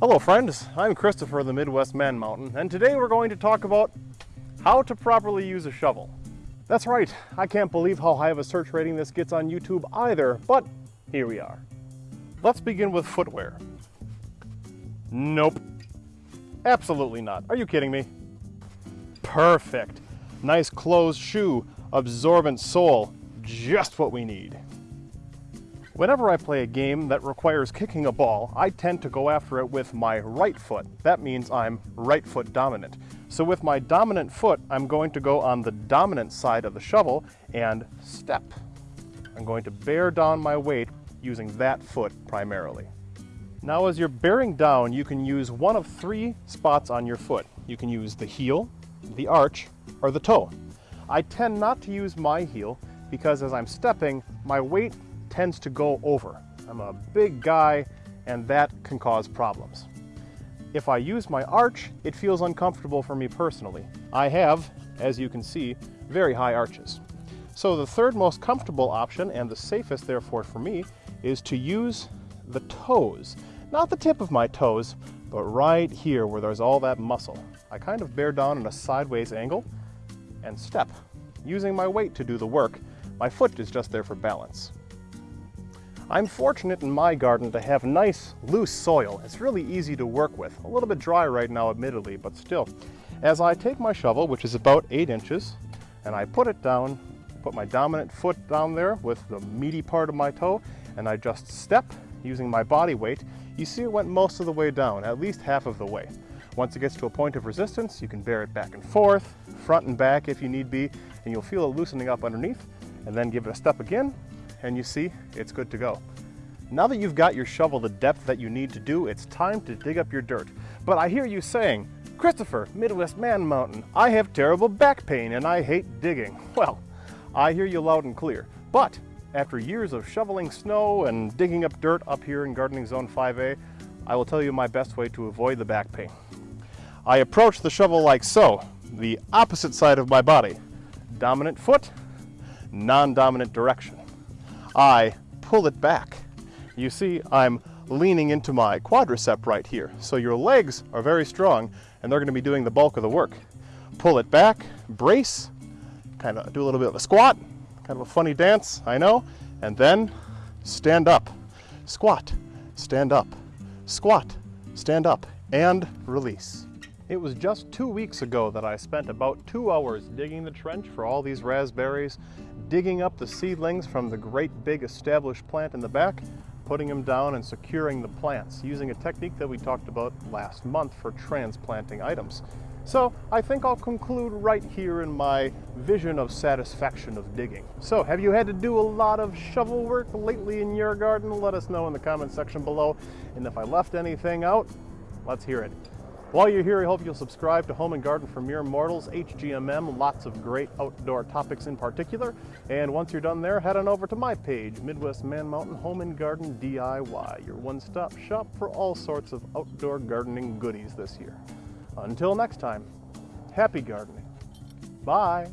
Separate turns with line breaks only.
Hello friends, I'm Christopher the Midwest Man Mountain and today we're going to talk about how to properly use a shovel. That's right, I can't believe how high of a search rating this gets on YouTube either, but here we are. Let's begin with footwear. Nope. Absolutely not. Are you kidding me? Perfect. Nice closed shoe, absorbent sole, just what we need. Whenever I play a game that requires kicking a ball, I tend to go after it with my right foot. That means I'm right foot dominant. So with my dominant foot, I'm going to go on the dominant side of the shovel and step. I'm going to bear down my weight using that foot primarily. Now as you're bearing down, you can use one of three spots on your foot. You can use the heel, the arch, or the toe. I tend not to use my heel because as I'm stepping, my weight tends to go over. I'm a big guy and that can cause problems. If I use my arch, it feels uncomfortable for me personally. I have, as you can see, very high arches. So the third most comfortable option, and the safest therefore for me, is to use the toes. Not the tip of my toes, but right here where there's all that muscle. I kind of bear down in a sideways angle and step, using my weight to do the work. My foot is just there for balance. I'm fortunate in my garden to have nice, loose soil. It's really easy to work with. A little bit dry right now, admittedly, but still. As I take my shovel, which is about eight inches, and I put it down, put my dominant foot down there with the meaty part of my toe, and I just step using my body weight, you see it went most of the way down, at least half of the way. Once it gets to a point of resistance, you can bear it back and forth, front and back if you need be, and you'll feel it loosening up underneath, and then give it a step again, and you see it's good to go. Now that you've got your shovel the depth that you need to do, it's time to dig up your dirt. But I hear you saying, Christopher, Midwest Man Mountain, I have terrible back pain and I hate digging. Well, I hear you loud and clear. But after years of shoveling snow and digging up dirt up here in Gardening Zone 5A, I will tell you my best way to avoid the back pain. I approach the shovel like so, the opposite side of my body. Dominant foot, non-dominant direction. I pull it back. You see, I'm leaning into my quadricep right here. So your legs are very strong and they're gonna be doing the bulk of the work. Pull it back, brace, kind of do a little bit of a squat, kind of a funny dance, I know, and then stand up, squat, stand up, squat, stand up, and release. It was just two weeks ago that I spent about two hours digging the trench for all these raspberries, digging up the seedlings from the great big established plant in the back, putting them down and securing the plants using a technique that we talked about last month for transplanting items. So I think I'll conclude right here in my vision of satisfaction of digging. So have you had to do a lot of shovel work lately in your garden? Let us know in the comment section below. And if I left anything out, let's hear it. While you're here, I hope you'll subscribe to Home and Garden for Mere Mortals, HGMM, lots of great outdoor topics in particular. And once you're done there, head on over to my page, Midwest Man Mountain Home and Garden DIY, your one-stop shop for all sorts of outdoor gardening goodies this year. Until next time, happy gardening. Bye.